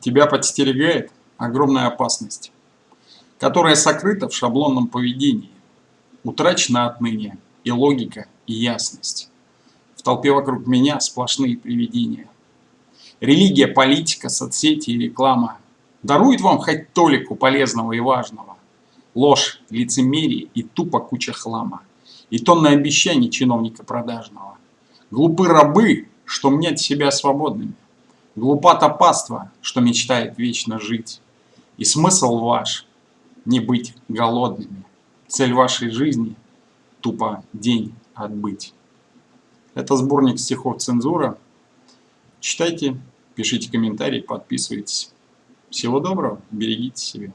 тебя подстерегает огромная опасность, которая сокрыта в шаблонном поведении, утрачена отныне и логика, и ясность. В толпе вокруг меня сплошные привидения. Религия, политика, соцсети и реклама даруют вам хоть толику полезного и важного. Ложь, лицемерие и тупо куча хлама. И тонны обещаний чиновника продажного. Глупы рабы, что мнят себя свободными. Паства, что мечтает вечно жить. И смысл ваш – не быть голодными. Цель вашей жизни – тупо день отбыть. Это сборник стихов «Цензура». Читайте, пишите комментарии, подписывайтесь. Всего доброго, берегите себя.